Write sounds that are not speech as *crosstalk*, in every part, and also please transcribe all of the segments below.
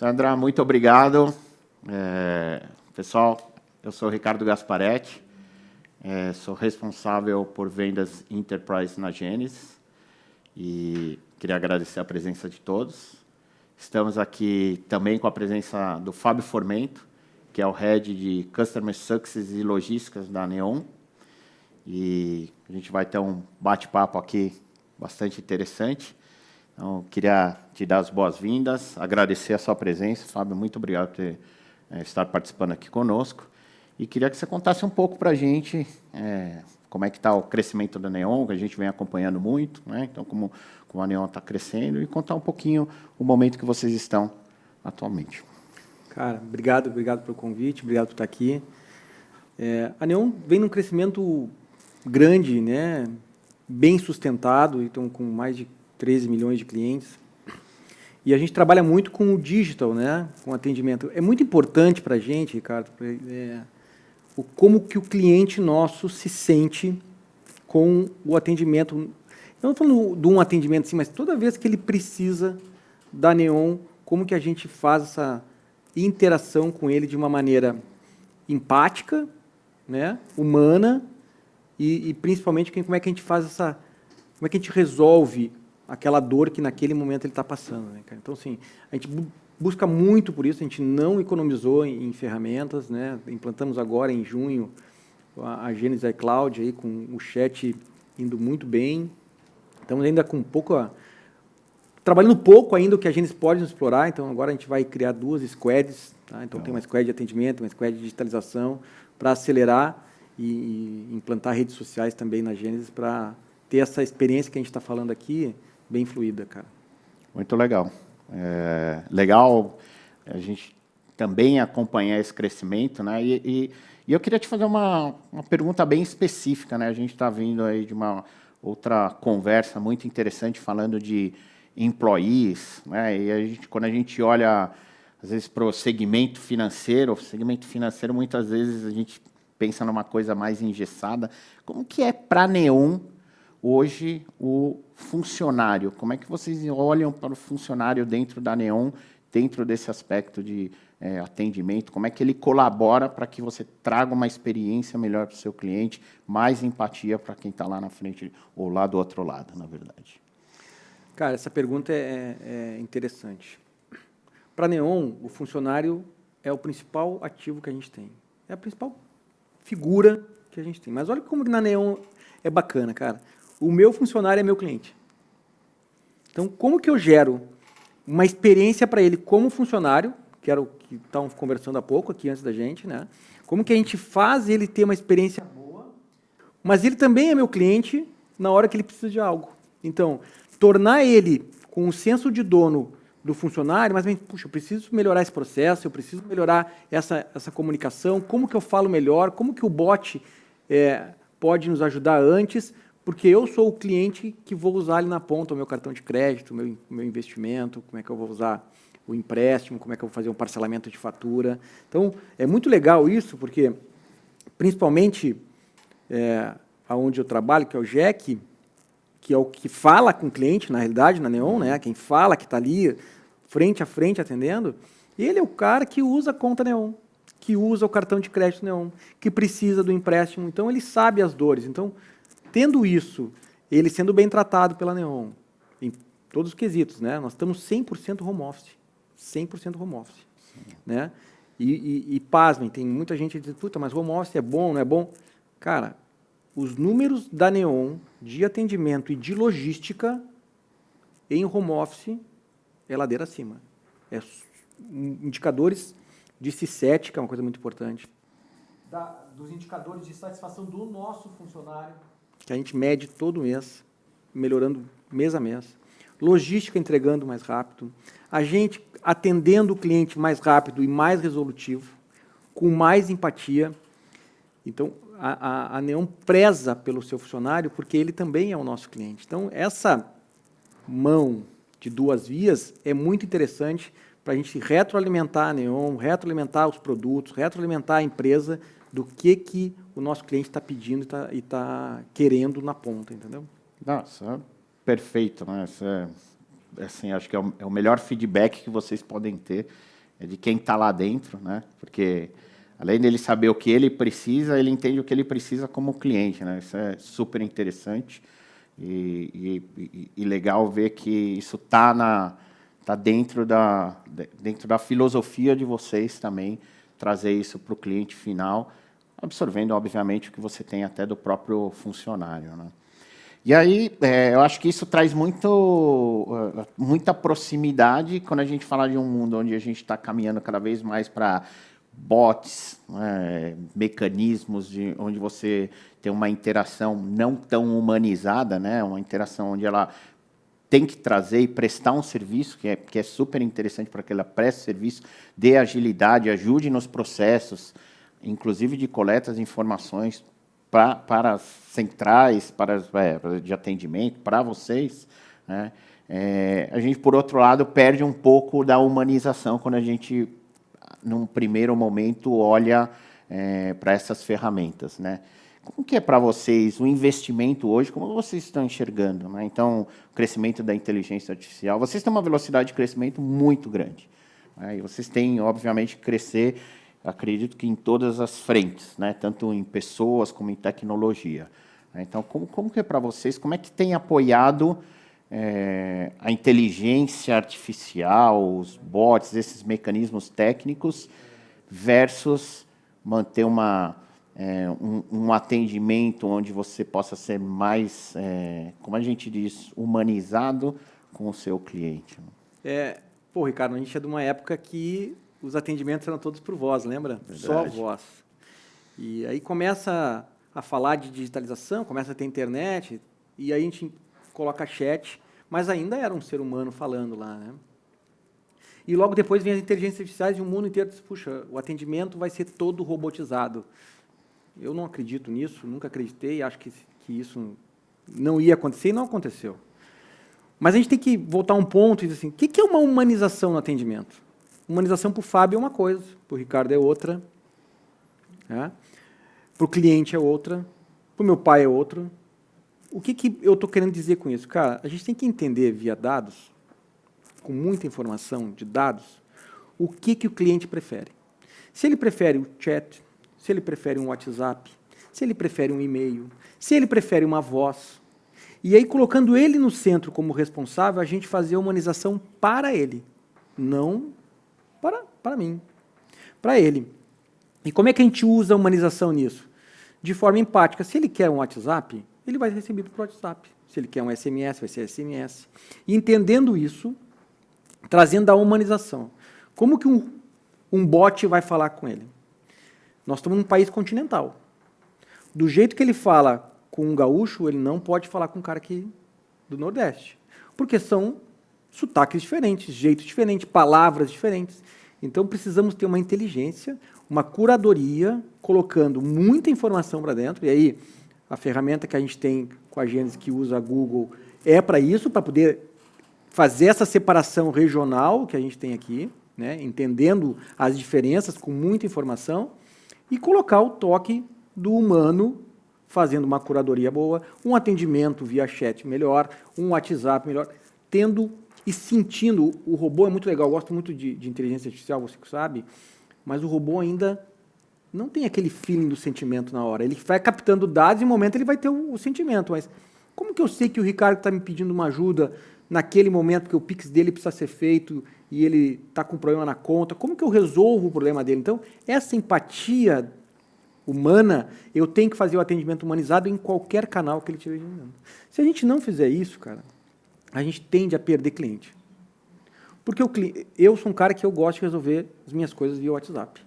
Sandra, muito obrigado. É, pessoal, eu sou Ricardo Gasparetti, é, sou responsável por vendas Enterprise na Gênesis e queria agradecer a presença de todos. Estamos aqui também com a presença do Fábio Formento, que é o Head de Customer Success e Logísticas da Neon. E a gente vai ter um bate-papo aqui bastante interessante. Então, queria te dar as boas-vindas, agradecer a sua presença. Fábio, muito obrigado por ter, é, estar participando aqui conosco. E queria que você contasse um pouco para a gente é, como é que está o crescimento da Neon, que a gente vem acompanhando muito, né? então como, como a Neon está crescendo, e contar um pouquinho o momento que vocês estão atualmente. Cara, obrigado, obrigado pelo convite, obrigado por estar aqui. É, a Neon vem num crescimento grande, né? bem sustentado, então com mais de 13 milhões de clientes. E a gente trabalha muito com o digital, né? com atendimento. É muito importante para a gente, Ricardo, é, o, como que o cliente nosso se sente com o atendimento. Eu não falando de um atendimento assim, mas toda vez que ele precisa da Neon, como que a gente faz essa interação com ele de uma maneira empática, né, humana, e, e principalmente como é que a gente faz essa, como é que a gente resolve aquela dor que naquele momento ele está passando. Né, então, assim, a gente busca muito por isso, a gente não economizou em, em ferramentas, né? implantamos agora em junho a, a Genesis iCloud aí, com o chat indo muito bem, estamos ainda com pouco, trabalhando pouco ainda o que a Genesis pode nos explorar, então agora a gente vai criar duas squads, tá? então tem uma squad de atendimento, uma squad de digitalização, para acelerar e, e implantar redes sociais também na Genesis para ter essa experiência que a gente está falando aqui bem fluida, cara. Muito legal. É, legal a gente também acompanhar esse crescimento, né? E, e, e eu queria te fazer uma, uma pergunta bem específica, né? A gente está vindo aí de uma outra conversa muito interessante falando de employees, né? E a gente, quando a gente olha às vezes para o segmento financeiro, o segmento financeiro muitas vezes a gente pensa numa coisa mais engessada. Como que é para Neon hoje o funcionário? Como é que vocês olham para o funcionário dentro da Neon, dentro desse aspecto de é, atendimento? Como é que ele colabora para que você traga uma experiência melhor para o seu cliente, mais empatia para quem está lá na frente ou lá do outro lado, na verdade? Cara, essa pergunta é, é interessante. Para a Neon, o funcionário é o principal ativo que a gente tem. É a principal figura que a gente tem. Mas olha como na Neon é bacana, cara. O meu funcionário é meu cliente. Então, como que eu gero uma experiência para ele como funcionário, que era o que estávamos conversando há pouco aqui antes da gente, né? Como que a gente faz ele ter uma experiência boa, mas ele também é meu cliente na hora que ele precisa de algo. Então, tornar ele com um senso de dono do funcionário, mas, puxa, eu preciso melhorar esse processo, eu preciso melhorar essa, essa comunicação, como que eu falo melhor, como que o bot é, pode nos ajudar antes, porque eu sou o cliente que vou usar ali na ponta o meu cartão de crédito, o meu, meu investimento, como é que eu vou usar o empréstimo, como é que eu vou fazer um parcelamento de fatura. Então, é muito legal isso, porque, principalmente, é, onde eu trabalho, que é o JEC, que é o que fala com o cliente, na realidade, na Neon, né, quem fala, que está ali, frente a frente, atendendo, ele é o cara que usa a conta Neon, que usa o cartão de crédito Neon, que precisa do empréstimo, então ele sabe as dores. Então, Tendo isso, ele sendo bem tratado pela Neon, em todos os quesitos, né? nós estamos 100% home office. 100% home office. Né? E, e, e, pasmem, tem muita gente que diz, puta, mas home office é bom, não é bom? Cara, os números da Neon de atendimento e de logística em home office é ladeira acima. É indicadores de C7, que é uma coisa muito importante. Da, dos indicadores de satisfação do nosso funcionário, que a gente mede todo mês, melhorando mês a mês. Logística entregando mais rápido. A gente atendendo o cliente mais rápido e mais resolutivo, com mais empatia. Então, a, a, a Neon preza pelo seu funcionário, porque ele também é o nosso cliente. Então, essa mão de duas vias é muito interessante para a gente retroalimentar a Neon, retroalimentar os produtos, retroalimentar a empresa do que, que o nosso cliente está pedindo e está tá querendo na ponta, entendeu? Nossa, perfeito, né? Isso é, assim, acho que é o, é o, melhor feedback que vocês podem ter é de quem está lá dentro, né? Porque além dele saber o que ele precisa, ele entende o que ele precisa como cliente, né? Isso é super interessante e, e, e legal ver que isso está na tá dentro da dentro da filosofia de vocês também trazer isso para o cliente final, absorvendo obviamente o que você tem até do próprio funcionário, né? E aí, é, eu acho que isso traz muito, uh, muita proximidade quando a gente fala de um mundo onde a gente está caminhando cada vez mais para bots, né, mecanismos de, onde você tem uma interação não tão humanizada, né, uma interação onde ela tem que trazer e prestar um serviço, que é, que é super interessante para que ela preste serviço, dê agilidade, ajude nos processos, inclusive de coleta de informações pra, para as centrais para, é, de atendimento, para vocês, né? É, a gente, por outro lado, perde um pouco da humanização quando a gente, num primeiro momento, olha é, para essas ferramentas. Né? Como que é para vocês o investimento hoje? Como vocês estão enxergando? Né? Então, o crescimento da inteligência artificial. Vocês têm uma velocidade de crescimento muito grande. Né? E vocês têm, obviamente, que crescer acredito que em todas as frentes, né? tanto em pessoas como em tecnologia. Então, como, como que é para vocês, como é que tem apoiado é, a inteligência artificial, os bots, esses mecanismos técnicos, versus manter uma, é, um, um, atendimento onde você possa ser mais, é, como a gente diz, humanizado com o seu cliente? É, pô, Ricardo, a gente é de uma época que os atendimentos eram todos por voz, lembra? Verdade. Só voz. E aí começa a falar de digitalização, começa a ter internet, e aí a gente coloca chat, mas ainda era um ser humano falando lá, né? E logo depois vem as inteligências artificiais e o mundo inteiro diz, puxa, o atendimento vai ser todo robotizado. Eu não acredito nisso, nunca acreditei, acho que, que isso não ia acontecer e não aconteceu. Mas a gente tem que voltar um ponto e dizer assim, o que é uma humanização no atendimento? Humanização para o Fábio é uma coisa, para o Ricardo é outra, né? para o cliente é outra, para o meu pai é outra. O que, que eu estou querendo dizer com isso? Cara, a gente tem que entender via dados, com muita informação de dados, o que, que o cliente prefere. Se ele prefere o chat, se ele prefere um WhatsApp, se ele prefere um e-mail, se ele prefere uma voz. E aí, colocando ele no centro como responsável, a gente fazer a humanização para ele, não para, para mim, para ele. E como é que a gente usa a humanização nisso? De forma empática. Se ele quer um WhatsApp, ele vai ser recebido por WhatsApp. Se ele quer um SMS, vai ser SMS. E entendendo isso, trazendo a humanização. Como que um, um bot vai falar com ele? Nós estamos num país continental. Do jeito que ele fala com um gaúcho, ele não pode falar com um cara aqui do Nordeste. Porque são sotaques diferentes, jeitos diferentes, palavras diferentes. Então, precisamos ter uma inteligência, uma curadoria, colocando muita informação para dentro. E aí, a ferramenta que a gente tem com a Gênesis, que usa a Google, é para isso, para poder fazer essa separação regional que a gente tem aqui, né, entendendo as diferenças com muita informação, e colocar o toque do humano fazendo uma curadoria boa, um atendimento via chat melhor, um WhatsApp melhor, tendo e sentindo. O robô é muito legal, eu gosto muito de, de inteligência artificial, você sabe, mas o robô ainda não tem aquele feeling do sentimento na hora. Ele vai captando dados e, no momento, ele vai ter o, o sentimento. Mas como que eu sei que o Ricardo está me pedindo uma ajuda naquele momento que o Pix dele precisa ser feito e ele está com um problema na conta? Como que eu resolvo o problema dele? Então, essa empatia humana, eu tenho que fazer o atendimento humanizado em qualquer canal que ele estiver usando. Se a gente não fizer isso, cara, a gente tende a perder cliente. Porque o, eu sou um cara que eu gosto de resolver as minhas coisas via WhatsApp.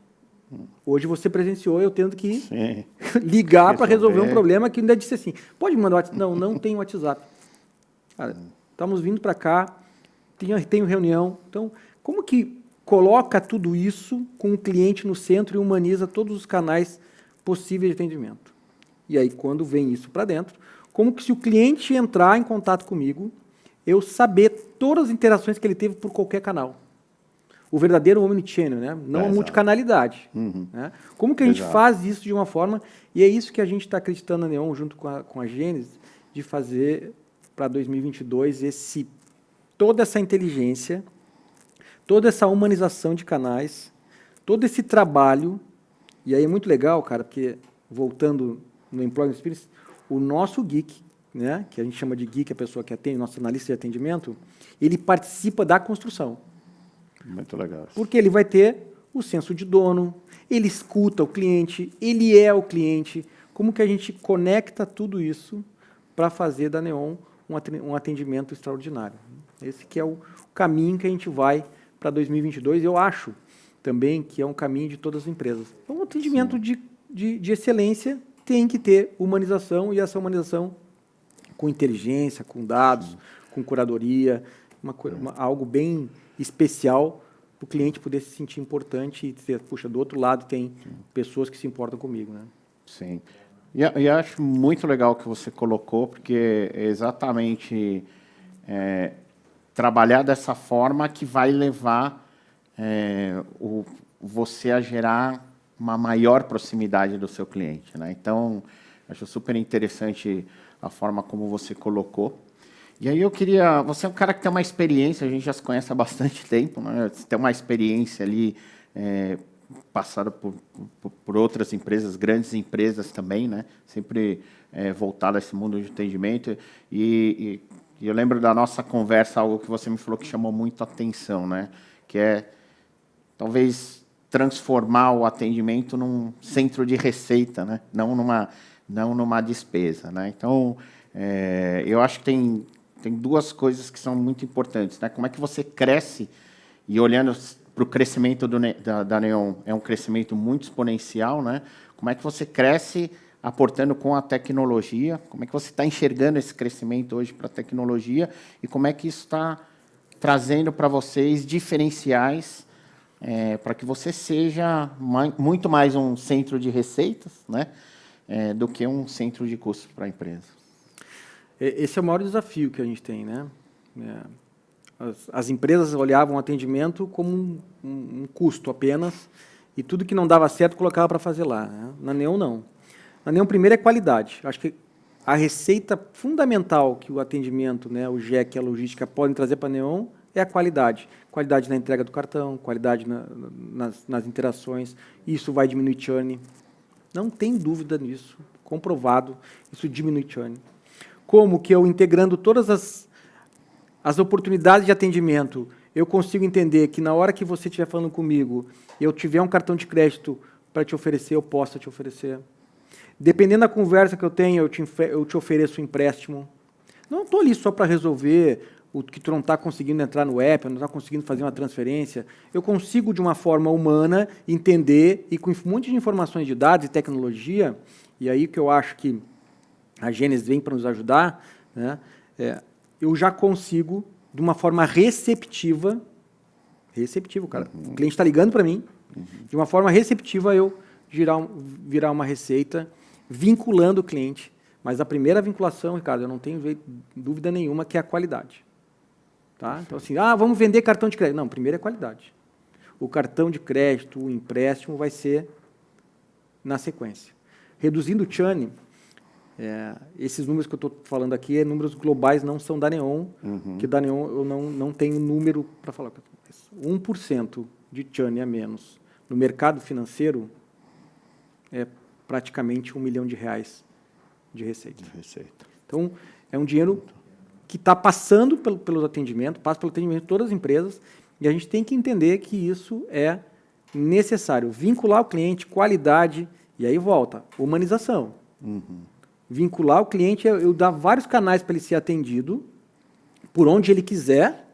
Hoje você presenciou eu tendo que Sim. *laughs* ligar para resolver um problema que ainda disse assim, pode mandar WhatsApp? Não, não tem WhatsApp. Cara, estamos vindo para cá, tenho, tenho reunião. Então, como que coloca tudo isso com o cliente no centro e humaniza todos os canais possíveis de atendimento? E aí, quando vem isso para dentro, como que se o cliente entrar em contato comigo, eu saber todas as interações que ele teve por qualquer canal. O verdadeiro omnichannel, né? não é, a multicanalidade. Uhum. Né? Como que a gente exato. faz isso de uma forma, e é isso que a gente está acreditando na Neon, junto com a, com a Gênesis, de fazer para 2022 esse, toda essa inteligência toda essa humanização de canais, todo esse trabalho, e aí é muito legal, cara, porque voltando no Employment Experience, o nosso geek, né, que a gente chama de geek, a pessoa que atende, nosso analista de atendimento, ele participa da construção. Muito legal. Porque ele vai ter o senso de dono, ele escuta o cliente, ele é o cliente. Como que a gente conecta tudo isso para fazer da Neon um atendimento extraordinário? Esse que é o caminho que a gente vai para 2022. Eu acho também que é um caminho de todas as empresas. Então, um atendimento de, de, de excelência tem que ter humanização, e essa humanização com inteligência, com dados, com curadoria, uma, uma, algo bem especial para o cliente poder se sentir importante e dizer, puxa, do outro lado tem pessoas que se importam comigo. Né? Sim. E, acho muito legal que você colocou, porque é exatamente é, trabalhar dessa forma que vai levar é, o, você a gerar uma maior proximidade do seu cliente. Né? Então, acho super interessante a forma como você colocou. E aí eu queria... Você é um cara que tem uma experiência, a gente já se conhece há bastante tempo, né? Você tem uma experiência ali é, passada por, por, por, outras empresas, grandes empresas também, né? Sempre é, voltada a esse mundo de atendimento. E, e, e, eu lembro da nossa conversa, algo que você me falou que chamou muito atenção, né? Que é, talvez, transformar o atendimento num centro de receita, né? Não numa não numa despesa. Né? Então, é, eu acho que tem, tem duas coisas que são muito importantes. Né? Como é que você cresce, e olhando para o crescimento do, da, da Neon, é um crescimento muito exponencial, né? como é que você cresce aportando com a tecnologia, como é que você está enxergando esse crescimento hoje para a tecnologia e como é que isso está trazendo para vocês diferenciais é, para que você seja mais, muito mais um centro de receitas, né? é, do que um centro de custos para a empresa. Esse é o maior desafio que a gente tem. Né? É, as, as empresas olhavam o atendimento como um, um, um, custo apenas, e tudo que não dava certo colocava para fazer lá. Né? Na Neon, não. Na Neon, primeiro é qualidade. Acho que a receita fundamental que o atendimento, né, o GEC e a logística podem trazer para a Neon é a qualidade. Qualidade na entrega do cartão, qualidade na, nas, nas interações. Isso vai diminuir churn, não tem dúvida nisso, comprovado, isso diminui churn. Como que eu, integrando todas as, as oportunidades de atendimento, eu consigo entender que na hora que você estiver falando comigo, eu tiver um cartão de crédito para te oferecer, eu posso te oferecer. Dependendo da conversa que eu tenho, eu te, eu te ofereço um empréstimo. Não estou ali só para resolver o que tu não está conseguindo entrar no app, não está conseguindo fazer uma transferência, eu consigo, de uma forma humana, entender, e com um monte de informações de dados e tecnologia, e aí que eu acho que a Gênesis vem para nos ajudar, né, é, eu já consigo, de uma forma receptiva, receptivo, cara, uhum. o cliente está ligando para mim, uhum. de uma forma receptiva eu girar, virar uma receita, vinculando o cliente, mas a primeira vinculação, Ricardo, eu não tenho dúvida nenhuma que é a qualidade. Tá? Então, assim, ah, vamos vender cartão de crédito. Não, primeiro é qualidade. O cartão de crédito, o empréstimo vai ser na sequência. Reduzindo o churn, é, esses números que eu estou falando aqui, é números globais, não são da Neon, uhum. que da Neon eu não, não tenho número para falar. 1% de churn a menos no mercado financeiro é praticamente um milhão de reais de receita. De receita. Então, é um dinheiro que está passando pelo, pelo atendimento, passa pelo atendimento de todas as empresas, e a gente tem que entender que isso é necessário. Vincular o cliente, qualidade, e aí volta, humanização. Uhum. Vincular o cliente, eu, eu dar vários canais para ele ser atendido, por onde ele quiser,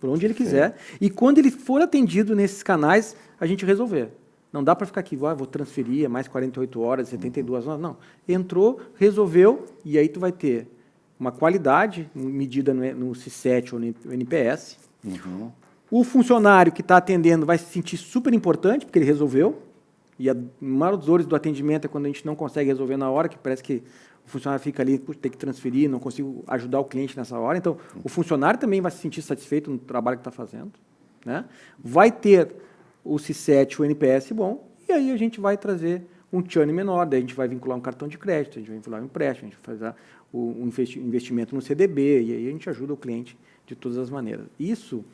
por onde ele quiser, e quando ele for atendido nesses canais, a gente resolver. Não dá para ficar aqui, ah, vou transferir, é mais 48 horas, 72 horas. Não. Entrou, resolveu, e aí tu vai ter uma qualidade medida no, no C7 ou no NPS. Uhum. O funcionário que está atendendo vai se sentir super importante, porque ele resolveu. E a maior dos dores do atendimento é quando a gente não consegue resolver na hora, que parece que o funcionário fica ali, tem que transferir, não consigo ajudar o cliente nessa hora. Então, o funcionário também vai se sentir satisfeito no trabalho que está fazendo. Né? Vai ter o C7, o NPS bom, e aí a gente vai trazer um churn menor, daí a gente vai vincular um cartão de crédito, a gente vai vincular um empréstimo, a gente vai fazer o, investimento no CDB, e aí a gente ajuda o cliente de todas as maneiras. Isso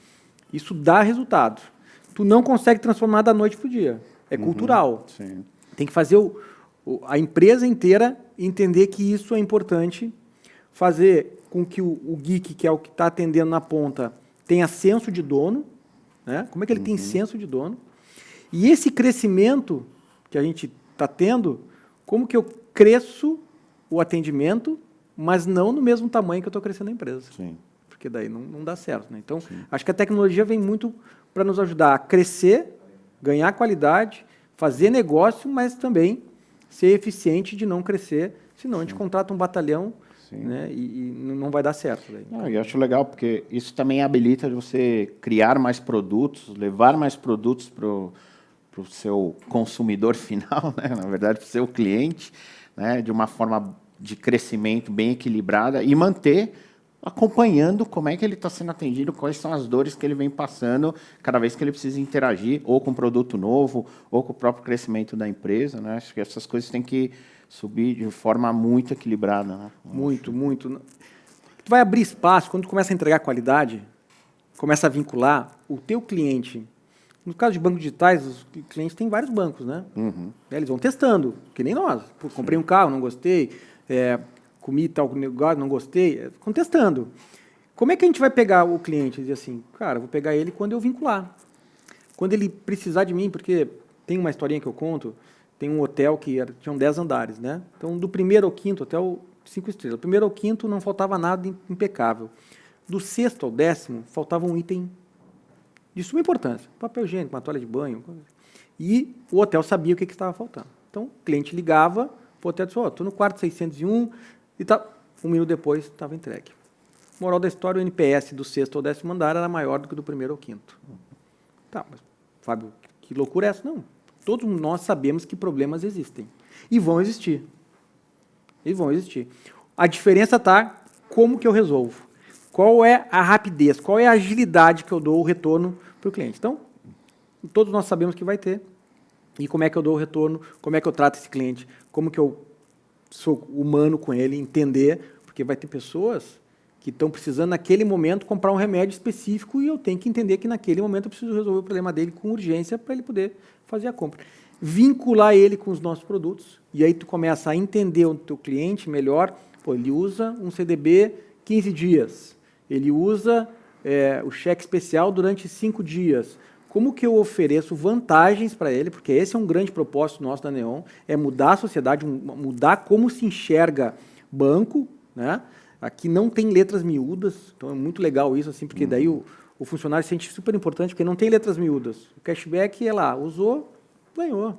Isso dá resultado. Tu não consegue transformar da noite para o dia. É uhum, cultural. Sim. Tem que fazer o, o, a empresa inteira entender que isso é importante, fazer com que o, o geek, que é o que está atendendo na ponta, tenha senso de dono. Né? Como é que ele uhum. tem senso de dono? E esse crescimento que a gente está tendo, como que eu cresço o atendimento, mas não no mesmo tamanho que eu estou crescendo a empresa. Sim. Porque daí não, não dá certo. Né? Então, Sim. acho que a tecnologia vem muito para nos ajudar a crescer, ganhar qualidade, fazer negócio, mas também ser eficiente de não crescer, senão Sim. a gente contrata um batalhão né, e, e, não vai dar certo. Daí. Não, eu acho legal, porque isso também habilita você criar mais produtos, levar mais produtos para o seu consumidor *laughs* final, né, na verdade, para o seu cliente, né, de uma forma de crescimento bem equilibrada e manter acompanhando como é que ele está sendo atendido, quais são as dores que ele vem passando cada vez que ele precisa interagir, ou com um produto novo, ou com o próprio crescimento da empresa. Né? Acho que essas coisas têm que subir de forma muito equilibrada. Né? Muito, muito. Tu vai abrir espaço, quando tu começa a entregar qualidade, começa a vincular o teu cliente. No caso de bancos digitais, os clientes têm vários bancos, né? Uhum. Eles vão testando, que nem nós. Pô, comprei um carro, não gostei. É, comi tal negócio, não gostei, contestando. Como é que a gente vai pegar o cliente e dizer assim, cara, vou pegar ele quando eu vincular. Quando ele precisar de mim, porque tem uma historinha que eu conto, tem um hotel que era, tinham 10 andares, né? Então, do primeiro ao quinto, hotel cinco estrelas. Do primeiro ao quinto não faltava nada impecável. Do sexto ao décimo, faltava um item de suma importância. Papel higiênico, uma toalha de banho. E o hotel sabia o que, que estava faltando. Então, o cliente ligava o hotel disse, oh, estou no quarto 601, e tá, um minuto depois estava entregue. Moral da história, o NPS do sexto ou décimo andar era maior do que do primeiro ou quinto. Tá, mas, Fábio, que loucura é essa? Não. Todos nós sabemos que problemas existem. E vão existir. E vão existir. A diferença está como que eu resolvo. Qual é a rapidez, qual é a agilidade que eu dou o retorno para o cliente. Então, todos nós sabemos que vai ter. E como é que eu dou o retorno, como é que eu trato esse cliente, como que eu sou humano com ele, entender, porque vai ter pessoas que estão precisando naquele momento comprar um remédio específico e eu tenho que entender que naquele momento eu preciso resolver o problema dele com urgência para ele poder fazer a compra. Vincular ele com os nossos produtos e aí tu começa a entender o teu cliente melhor. Pô, ele usa um CDB 15 dias, ele usa é, o cheque especial durante cinco dias como que eu ofereço vantagens para ele, porque esse é um grande propósito nosso da Neon, é mudar a sociedade, mudar como se enxerga banco, né? Aqui não tem letras miúdas, então é muito legal isso, assim, porque daí o, o funcionário se sente super importante, porque não tem letras miúdas. O cashback é lá, usou, ganhou.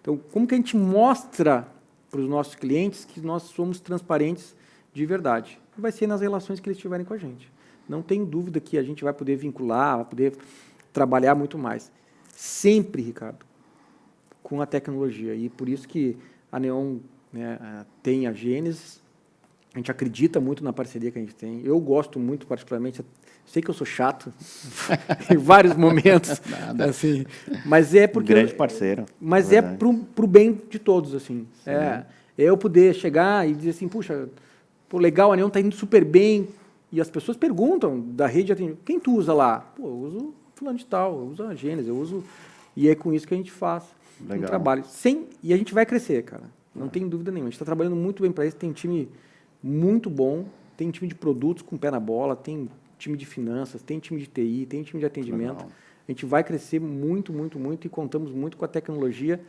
Então, como que a gente mostra para os nossos clientes que nós somos transparentes de verdade? Vai ser nas relações que eles tiverem com a gente. Não tem dúvida que a gente vai poder vincular, vai poder trabalhar muito mais. Sempre, Ricardo, com a tecnologia. E por isso que a Neon né, tem a Gênesis, a gente acredita muito na parceria que a gente tem. Eu gosto muito, particularmente, sei que eu sou chato *laughs* em vários momentos, *laughs* Nada. assim, mas é porque grande parceiro. Mas é, para o bem de todos, assim. É, é, eu poder chegar e dizer assim, puxa, pô, legal, a Neon está indo super bem. E as pessoas perguntam da rede de atendimento, quem tu usa lá? Pô, eu uso fulano de tal, eu uso a Gênesis, eu uso... E é com isso que a gente faz Legal. um trabalho. Sem, e a gente vai crescer, cara. Não é. tem dúvida nenhuma. A gente está trabalhando muito bem para isso, tem um time muito bom, tem time de produtos com pé na bola, tem time de finanças, tem time de TI, tem time de atendimento. Legal. A gente vai crescer muito, muito, muito e contamos muito com a tecnologia,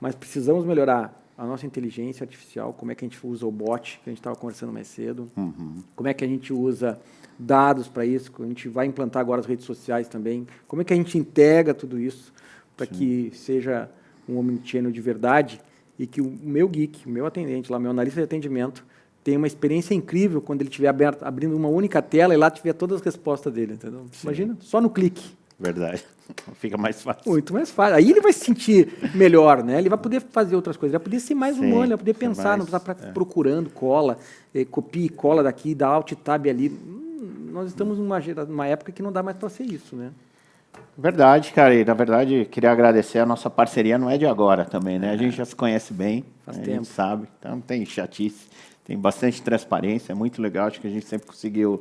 mas precisamos melhorar a nossa inteligência artificial, como é que a gente usa o bot, que a gente estava conversando mais cedo, uhum. como é que a gente usa dados para isso, a gente vai implantar agora as redes sociais também, como é que a gente integra tudo isso para que seja um omnichannel de verdade e que o meu geek, o meu atendente, lá, meu analista de atendimento, tenha uma experiência incrível quando ele estiver abrindo uma única tela e lá tiver todas as respostas dele, entendeu? Imagina, só no clique. Verdade. *laughs* Fica mais fácil. Muito mais fácil. Aí ele vai se sentir melhor, né? Ele vai poder fazer outras coisas, ele vai poder ser mais Sim, humano, ele vai poder pensar, mais, não precisar é. procurando cola, eh, copia e cola daqui, dá alt tab ali nós estamos numa, numa época que não dá mais para ser isso, né? Verdade, cara. E, na verdade, queria agradecer a nossa parceria, não é de agora também, né? A gente já se conhece bem, Faz a tempo. gente sabe. Então, não tem chatice, tem bastante transparência, é muito legal. Acho que a gente sempre conseguiu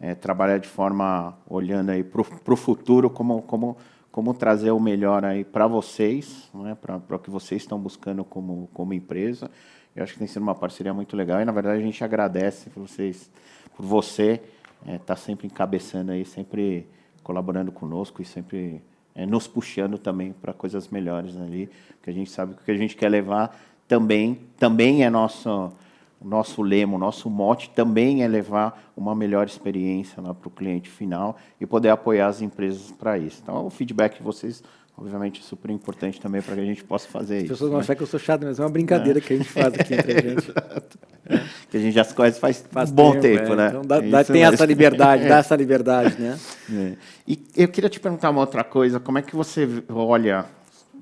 é, trabalhar de forma olhando aí para o futuro, como, como, como trazer o melhor aí para vocês, né, para o que vocês estão buscando como, como empresa. Eu acho que tem sido uma parceria muito legal e, na verdade, a gente agradece por vocês, por você estar é, tá sempre encabeçando aí, sempre colaborando conosco e sempre é, nos puxando também para coisas melhores ali, porque a gente sabe que o que a gente quer levar também, também é nosso o nosso lema, o nosso mote também é levar uma melhor experiência para o cliente final e poder apoiar as empresas para isso. Então, o feedback de vocês, obviamente, é super importante também para que a gente possa fazer as isso. As pessoas vão né? achar que eu sou chato, mas é uma brincadeira é. que a gente faz aqui entre a gente. *laughs* É. Que a gente já se conhece faz, faz bom tempo, tempo é. né? Então dá, dá, tem essa liberdade, *laughs* dá essa liberdade, né? É. E eu queria te perguntar uma outra coisa, como é que você olha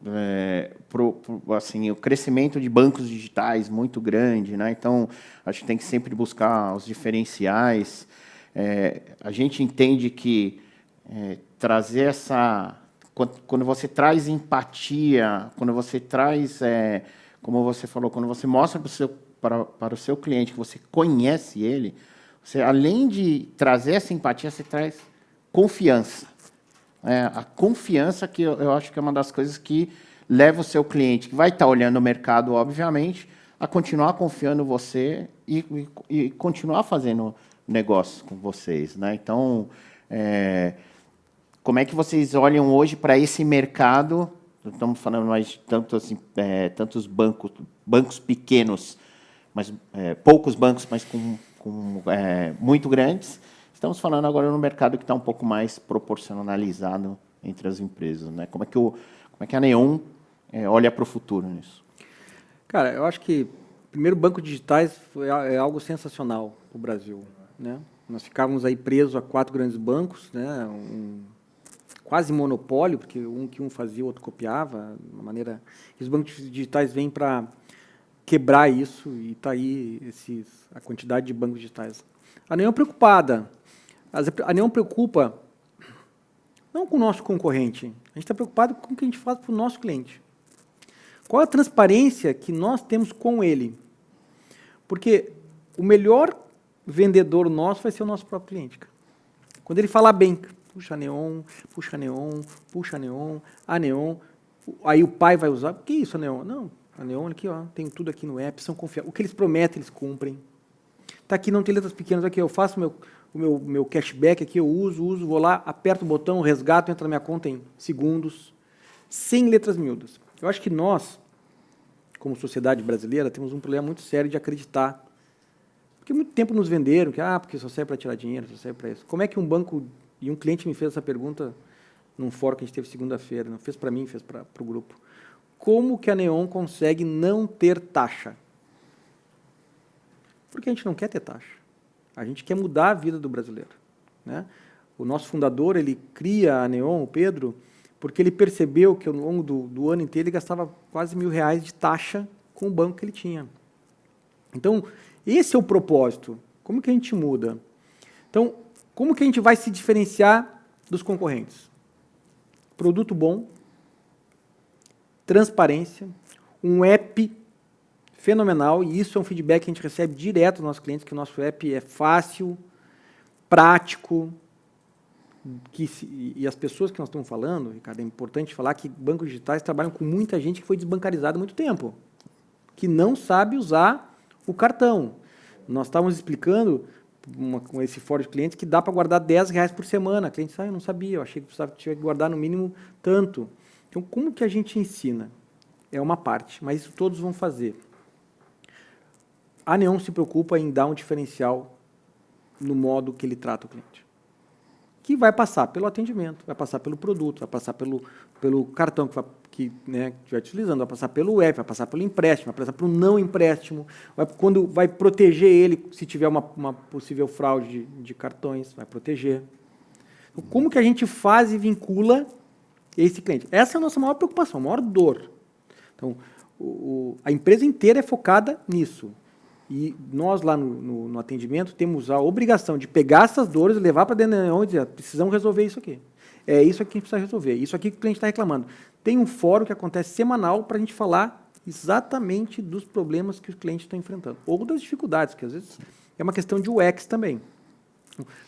é, pro, pro, assim, o crescimento de bancos digitais muito grande, né? Então, acho que tem que sempre buscar os diferenciais. É, a gente entende que é, trazer essa... Quando, você traz empatia, quando você traz, é, como você falou, quando você mostra para o seu, para, para o seu cliente que você conhece ele, você, além de trazer essa empatia, você traz confiança é, a confiança que eu, eu, acho que é uma das coisas que leva o seu cliente, que vai estar olhando o mercado, obviamente, a continuar confiando em você e, e, e continuar fazendo negócios com vocês. Né? Então, é, como é que vocês olham hoje para esse mercado? Estamos falando mais de tantos, é, tantos bancos, bancos pequenos, mas é, poucos bancos, mas com, com é, muito grandes, Estamos falando agora no mercado que está um pouco mais proporcionalizado entre as empresas. Né? Como, é que o, como é que a Neon é, olha para o futuro nisso? Cara, eu acho que, primeiro, bancos digitais é, algo sensacional para o Brasil. Né? Nós ficávamos aí presos a quatro grandes bancos, né? um, quase monopólio, porque um que um fazia, o outro copiava, de uma maneira... Os bancos digitais vêm para quebrar isso e está aí esses, a quantidade de bancos digitais. A Neon é preocupada a Neon preocupa não com o nosso concorrente, a gente está preocupado com o que a gente faz para o nosso cliente. Qual a transparência que nós temos com ele? Porque o melhor vendedor nosso vai ser o nosso próprio cliente. Quando ele falar bem, puxa Neon, puxa Neon, puxa Neon, a Neon, aí o pai vai usar, que isso a Neon? Não, a Neon aqui, ó, tem tudo aqui no app, são confiáveis. O que eles prometem, eles cumprem. Está aqui, não tem letras pequenas, aqui eu faço meu, o meu, meu cashback aqui, eu uso, uso, vou lá, aperto o botão, resgato, entra na minha conta em segundos, sem letras miúdas. Eu acho que nós, como sociedade brasileira, temos um problema muito sério de acreditar. Porque muito tempo nos venderam que, ah, porque só serve para tirar dinheiro, só serve para isso. Como é que um banco, e um cliente me fez essa pergunta num fórum que a gente teve segunda-feira, não fez para mim, fez para o grupo. Como que a Neon consegue não ter taxa? Porque a gente não quer ter taxa. A gente quer mudar a vida do brasileiro. Né? O nosso fundador, ele cria a Neon, o Pedro, porque ele percebeu que ao longo do, do ano inteiro ele gastava quase mil reais de taxa com o banco que ele tinha. Então, esse é o propósito. Como que a gente muda? Então, como que a gente vai se diferenciar dos concorrentes? Produto bom, transparência, um app fenomenal, e isso é um feedback que a gente recebe direto dos nossos clientes, que o nosso app é fácil, prático, que se, e as pessoas que nós estamos falando, Ricardo, é importante falar que bancos digitais trabalham com muita gente que foi desbancarizada há muito tempo, que não sabe usar o cartão. Nós estávamos explicando uma, com esse fórum de clientes que dá para guardar 10 reais por semana. A cliente disse, ah, eu não sabia, eu achei que precisava tinha que guardar no mínimo tanto. Então, como que a gente ensina? É uma parte, mas isso todos vão fazer a Neon se preocupa em dar um diferencial no modo que ele trata o cliente. Que vai passar pelo atendimento, vai passar pelo produto, vai passar pelo, pelo cartão que, que né, estiver utilizando, vai passar pelo app, vai passar pelo empréstimo, vai passar pelo não empréstimo, vai, quando vai proteger ele se tiver uma, uma possível fraude de, de cartões, vai proteger. Então, como que a gente faz e vincula esse cliente? Essa é a nossa maior preocupação, a maior dor. Então, o, o, a empresa inteira é focada nisso. E nós lá no, no, no, atendimento temos a obrigação de pegar essas dores, levar para dentro da Neon e dizer, precisamos resolver isso aqui. É isso aqui que precisa resolver, isso aqui que o cliente está reclamando. Tem um fórum que acontece semanal para a gente falar exatamente dos problemas que os clientes estão enfrentando, ou das dificuldades, que às vezes é uma questão de UX também.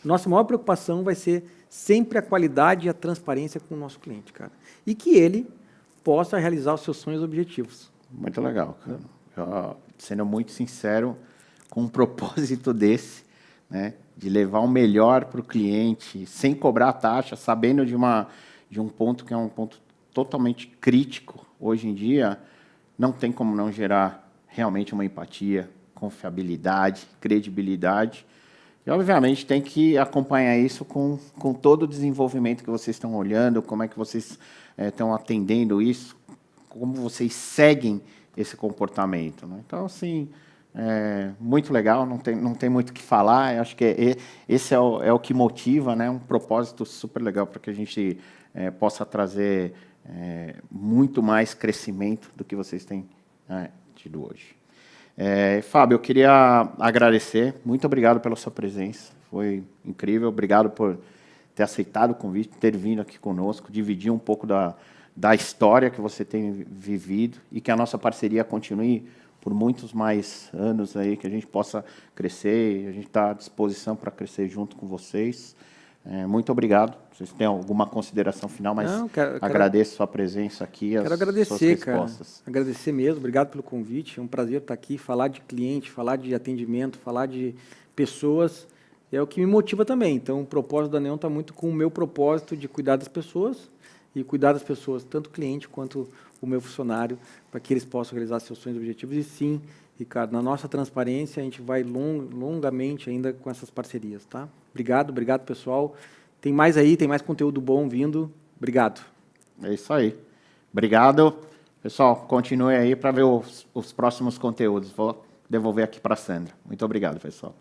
Nossa maior preocupação vai ser sempre a qualidade e a transparência com o nosso cliente, cara. E que ele possa realizar os seus sonhos e objetivos. Muito legal, cara. Sendo muito sincero, com um *laughs* propósito desse, né, de levar o melhor para o cliente, sem cobrar taxa, sabendo de, uma, de um ponto que é um ponto totalmente crítico hoje em dia, não tem como não gerar realmente uma empatia, confiabilidade, credibilidade. E, obviamente, tem que acompanhar isso com, com todo o desenvolvimento que vocês estão olhando, como é que vocês é, estão atendendo isso, como vocês seguem esse comportamento. Né? Então, assim, é muito legal, não tem, não tem muito o que falar. Eu acho que é, esse é o, é o que motiva, né? um propósito super legal para que a gente é, possa trazer é, muito mais crescimento do que vocês têm é, tido hoje. É, Fábio, eu queria agradecer, muito obrigado pela sua presença, foi incrível, obrigado por ter aceitado o convite, ter vindo aqui conosco, dividir um pouco da, da história que você tem vivido e que a nossa parceria continue por muitos mais anos aí, que a gente possa crescer, a gente está à disposição para crescer junto com vocês. É, muito obrigado. Vocês têm alguma consideração final, mas Não, quero, agradeço quero, sua presença aqui. Quero agradecer, cara. Agradecer mesmo. Obrigado pelo convite. É um prazer estar aqui, falar de cliente, falar de atendimento, falar de pessoas. É o que me motiva também. Então, o propósito da Neon está muito com o meu propósito de cuidar das pessoas e cuidar das pessoas, tanto o cliente quanto o meu funcionário, para que eles possam realizar seus sonhos e objetivos. E sim, Ricardo, na nossa transparência, a gente vai long, longamente ainda com essas parcerias, tá? Obrigado, obrigado, pessoal. Tem mais aí, tem mais conteúdo bom vindo. Obrigado. É isso aí. Obrigado. Pessoal, continue aí para ver os, os próximos conteúdos. Vou devolver aqui para a Sandra. Muito obrigado, pessoal.